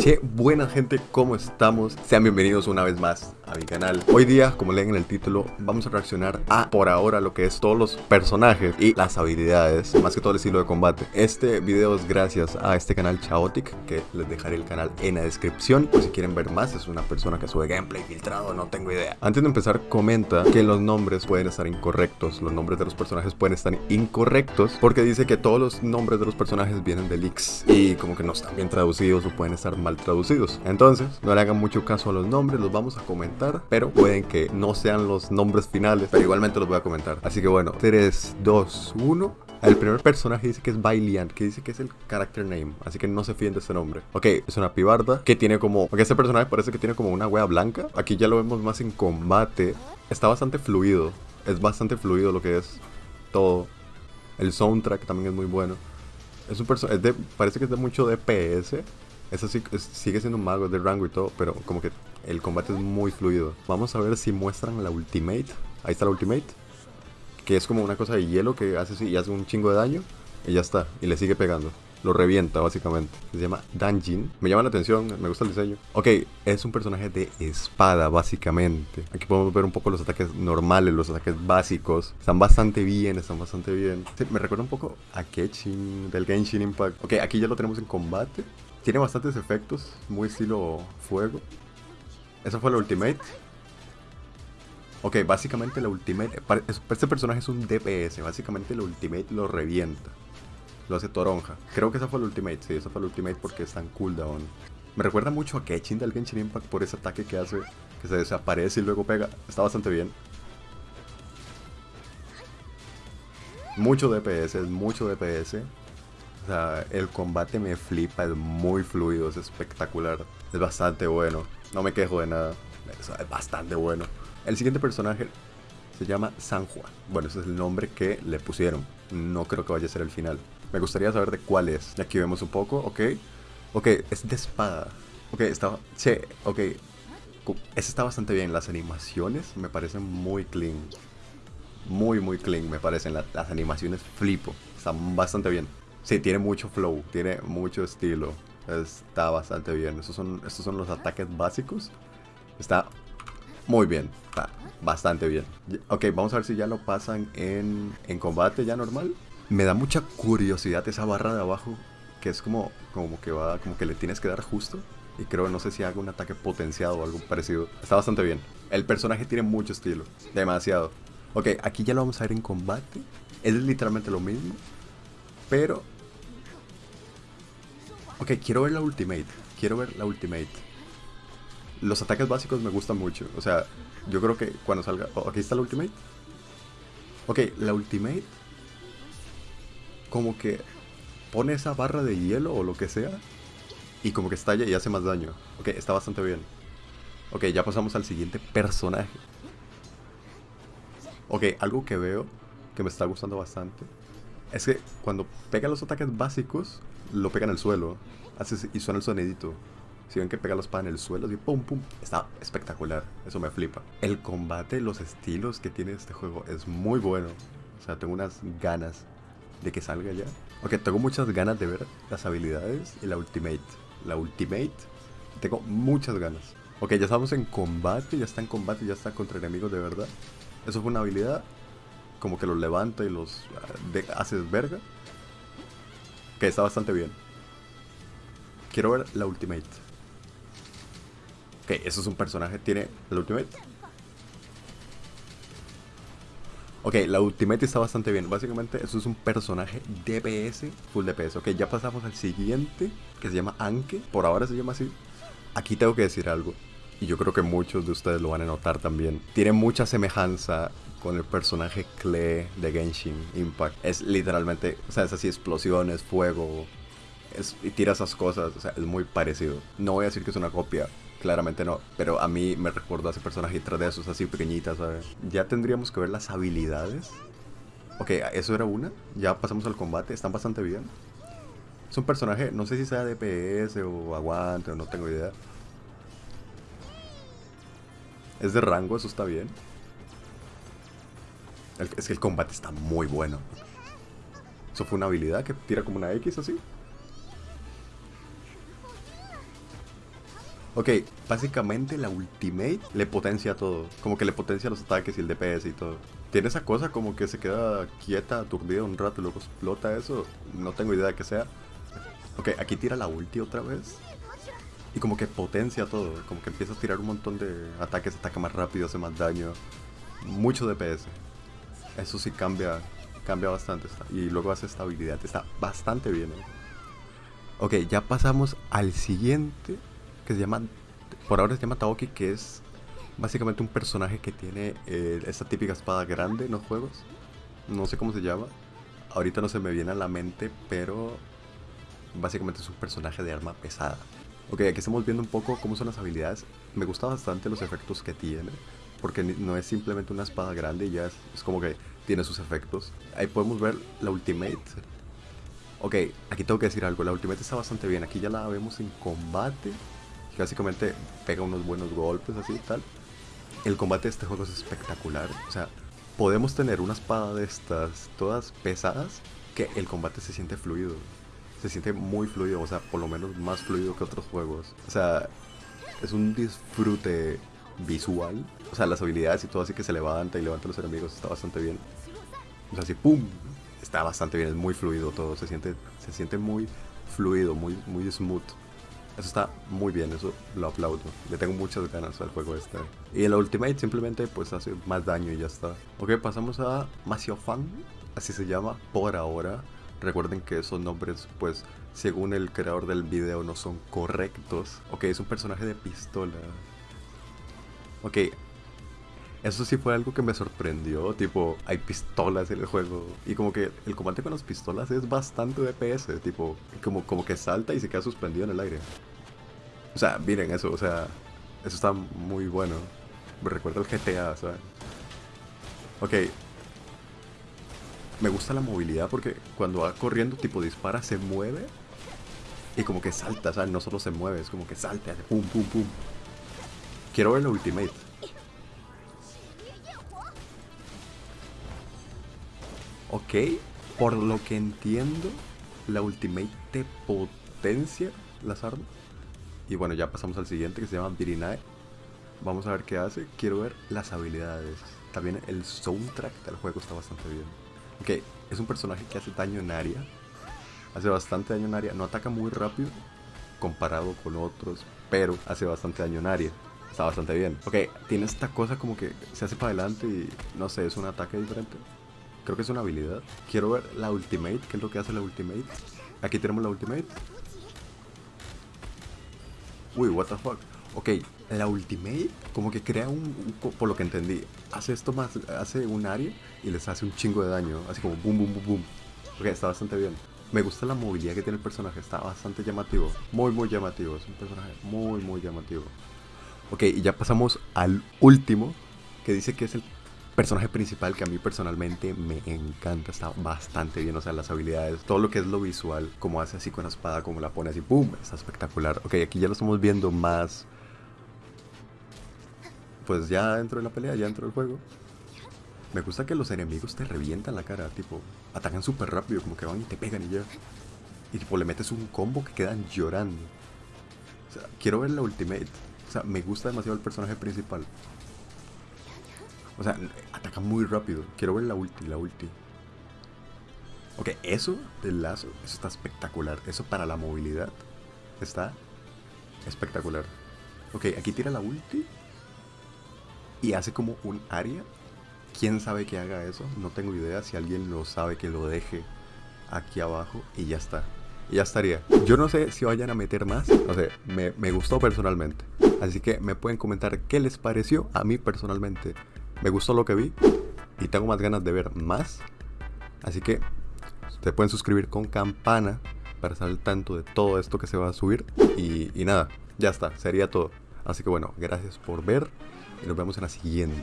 Che, buena gente, ¿cómo estamos? Sean bienvenidos una vez más a mi canal. Hoy día, como leen en el título, vamos a reaccionar a, por ahora, lo que es todos los personajes y las habilidades, más que todo el estilo de combate. Este video es gracias a este canal Chaotic, que les dejaré el canal en la descripción, por si quieren ver más. Es una persona que sube gameplay filtrado, no tengo idea. Antes de empezar, comenta que los nombres pueden estar incorrectos. Los nombres de los personajes pueden estar incorrectos, porque dice que todos los nombres de los personajes vienen de leaks y como que no están bien traducidos o pueden estar mal traducidos. Entonces, no le hagan mucho caso a los nombres, los vamos a comentar, pero pueden que no sean los nombres finales, pero igualmente los voy a comentar. Así que bueno, 3, 2, 1. El primer personaje dice que es Bailian, que dice que es el character name, así que no se fíen de ese nombre. Ok, es una pibarda que tiene como... Ok, este personaje parece que tiene como una wea blanca. Aquí ya lo vemos más en combate. Está bastante fluido, es bastante fluido lo que es todo. El soundtrack también es muy bueno. Es un personaje, parece que es de mucho DPS. Eso sí, sigue siendo un mago, de rango y todo, pero como que el combate es muy fluido. Vamos a ver si muestran la ultimate. Ahí está la ultimate. Que es como una cosa de hielo que hace así y hace un chingo de daño. Y ya está. Y le sigue pegando. Lo revienta, básicamente. Se llama Danjin. Me llama la atención, me gusta el diseño. Ok, es un personaje de espada, básicamente. Aquí podemos ver un poco los ataques normales, los ataques básicos. Están bastante bien, están bastante bien. me recuerda un poco a Ketchin del Genshin Impact. Ok, aquí ya lo tenemos en combate. Tiene bastantes efectos, muy estilo fuego. Esa fue la ultimate. Ok, básicamente la ultimate... Este personaje es un DPS, básicamente la ultimate lo revienta. Lo hace toronja. Creo que esa fue la ultimate, sí, esa fue la ultimate porque está en cooldown. Me recuerda mucho a Ketchin del Genshin Impact por ese ataque que hace, que se desaparece y luego pega. Está bastante bien. Mucho DPS, es mucho DPS. O sea, el combate me flipa, es muy fluido, es espectacular. Es bastante bueno. No me quejo de nada. Es bastante bueno. El siguiente personaje se llama Sanjua. Bueno, ese es el nombre que le pusieron. No creo que vaya a ser el final. Me gustaría saber de cuál es. Aquí vemos un poco, ok. Ok, es de espada. Ok, está... Sí, ok. Ese está bastante bien. Las animaciones me parecen muy clean. Muy, muy clean me parecen. las animaciones flipo. Están bastante bien. Sí, tiene mucho flow, tiene mucho estilo. Está bastante bien. Estos son, estos son los ataques básicos. Está muy bien. Está bastante bien. Ok, vamos a ver si ya lo pasan en, en combate ya normal. Me da mucha curiosidad esa barra de abajo. Que es como, como que va, como que le tienes que dar justo. Y creo, no sé si haga un ataque potenciado o algo parecido. Está bastante bien. El personaje tiene mucho estilo. Demasiado. Ok, aquí ya lo vamos a ver en combate. Es literalmente lo mismo. Pero... Ok, quiero ver la ultimate. Quiero ver la ultimate. Los ataques básicos me gustan mucho. O sea, yo creo que cuando salga... Oh, aquí está la ultimate. Ok, la ultimate... Como que pone esa barra de hielo o lo que sea. Y como que estalla y hace más daño. Ok, está bastante bien. Ok, ya pasamos al siguiente personaje. Ok, algo que veo que me está gustando bastante es que cuando pega los ataques básicos, lo pega en el suelo. Hace, y suena el sonidito. Si ven que pega los espada en el suelo, y pum pum. Está espectacular. Eso me flipa. El combate, los estilos que tiene este juego es muy bueno. O sea, tengo unas ganas de que salga ya. Ok, tengo muchas ganas de ver las habilidades y la ultimate. La ultimate, tengo muchas ganas. Ok, ya estamos en combate, ya está en combate, ya está contra enemigos de verdad. Eso fue una habilidad como que los levanta y los ah, haces verga. Que está bastante bien. Quiero ver la ultimate. Ok, eso es un personaje. ¿Tiene la ultimate? Ok, la ultimate está bastante bien. Básicamente, eso es un personaje DPS, full DPS. Ok, ya pasamos al siguiente, que se llama Anke. Por ahora se llama así. Aquí tengo que decir algo. Y yo creo que muchos de ustedes lo van a notar también. Tiene mucha semejanza con el personaje Klee de Genshin Impact. Es literalmente, o sea, es así, explosiones, fuego, es, y tira esas cosas, o sea, es muy parecido. No voy a decir que es una copia, claramente no, pero a mí me recuerda a ese personaje 3 de esos así pequeñitas, ¿sabes? Ya tendríamos que ver las habilidades. Ok, eso era una, ya pasamos al combate, están bastante bien. Es un personaje, no sé si sea DPS o aguante o no tengo idea. Es de rango, eso está bien es que el combate está muy bueno. Eso fue una habilidad que tira como una X así. Ok, básicamente la ultimate le potencia todo. Como que le potencia los ataques y el DPS y todo. Tiene esa cosa como que se queda quieta, aturdida un rato y luego explota eso. No tengo idea de qué sea. Ok, aquí tira la ulti otra vez. Y como que potencia todo. Como que empieza a tirar un montón de ataques, ataca más rápido, hace más daño. Mucho DPS. Eso sí cambia, cambia bastante. Y luego hace estabilidad. Está bastante bien. ¿eh? Ok, ya pasamos al siguiente. Que se llama. Por ahora se llama Taoki, que es básicamente un personaje que tiene eh, esa típica espada grande en los juegos. No sé cómo se llama. Ahorita no se me viene a la mente, pero básicamente es un personaje de arma pesada. Ok, aquí estamos viendo un poco cómo son las habilidades. Me gusta bastante los efectos que tiene, porque no es simplemente una espada grande y ya es, es como que tiene sus efectos. Ahí podemos ver la ultimate. Ok, aquí tengo que decir algo, la ultimate está bastante bien. Aquí ya la vemos en combate. Básicamente pega unos buenos golpes así y tal. El combate de este juego es espectacular. O sea, podemos tener una espada de estas todas pesadas que el combate se siente fluido se siente muy fluido, o sea, por lo menos más fluido que otros juegos. O sea, es un disfrute visual. O sea, las habilidades y todo así que se levanta y levanta los enemigos está bastante bien. O sea, así, ¡pum! Está bastante bien, es muy fluido todo, se siente, se siente muy fluido, muy, muy smooth. Eso está muy bien, eso lo aplaudo. Le tengo muchas ganas al juego este. Y el Ultimate simplemente pues hace más daño y ya está. Ok, pasamos a Masiofan, así se llama por ahora. Recuerden que esos nombres, pues, según el creador del video, no son correctos. Ok, es un personaje de pistola. Ok, eso sí fue algo que me sorprendió. Tipo, hay pistolas en el juego. Y como que el combate con las pistolas es bastante DPS. Tipo, como, como que salta y se queda suspendido en el aire. O sea, miren eso, o sea, eso está muy bueno. Me recuerda al GTA, ¿sabes? Ok, me gusta la movilidad porque cuando va corriendo, tipo dispara, se mueve y como que salta, ¿sabes? No solo se mueve, es como que salta, hace pum, pum, pum. Quiero ver la ultimate. Ok, por lo que entiendo, la ultimate te potencia las armas. Y bueno, ya pasamos al siguiente que se llama Virinae. Vamos a ver qué hace. Quiero ver las habilidades. También el soundtrack del juego está bastante bien. Ok, es un personaje que hace daño en área. Hace bastante daño en área. No ataca muy rápido comparado con otros, pero hace bastante daño en área. Está bastante bien. Ok, tiene esta cosa como que se hace para adelante y no sé, es un ataque diferente. Creo que es una habilidad. Quiero ver la ultimate, qué es lo que hace la ultimate. Aquí tenemos la ultimate. Uy, what the fuck. Ok, la ultimate como que crea un, por lo que entendí, hace esto más, hace un área y les hace un chingo de daño, así como boom, boom, boom, boom. Ok, está bastante bien. Me gusta la movilidad que tiene el personaje, está bastante llamativo, muy, muy llamativo, es un personaje muy, muy llamativo. Ok, y ya pasamos al último, que dice que es el personaje principal que a mí personalmente me encanta, está bastante bien, o sea, las habilidades, todo lo que es lo visual, como hace así con la espada, como la pone así, ¡pum! Está espectacular. Ok, aquí ya lo estamos viendo más pues ya dentro de la pelea, ya dentro del juego. Me gusta que los enemigos te revientan la cara, tipo, atacan súper rápido, como que van y te pegan y ya. Y tipo, le metes un combo que quedan llorando. O sea, quiero ver la ultimate. O sea, me gusta demasiado el personaje principal. O sea, ataca muy rápido. Quiero ver la ulti, la ulti. Ok, eso del lazo, eso está espectacular. Eso para la movilidad está espectacular. Ok, aquí tira la ulti y hace como un área. ¿Quién sabe que haga eso? No tengo idea. Si alguien lo sabe, que lo deje aquí abajo y ya está. Y ya estaría. Yo no sé si vayan a meter más. No sé, me, me gustó personalmente. Así que me pueden comentar qué les pareció. A mí personalmente me gustó lo que vi. Y tengo más ganas de ver más. Así que se pueden suscribir con campana para estar al tanto de todo esto que se va a subir. Y, y nada, ya está, sería todo. Así que bueno, gracias por ver y nos vemos en la siguiente.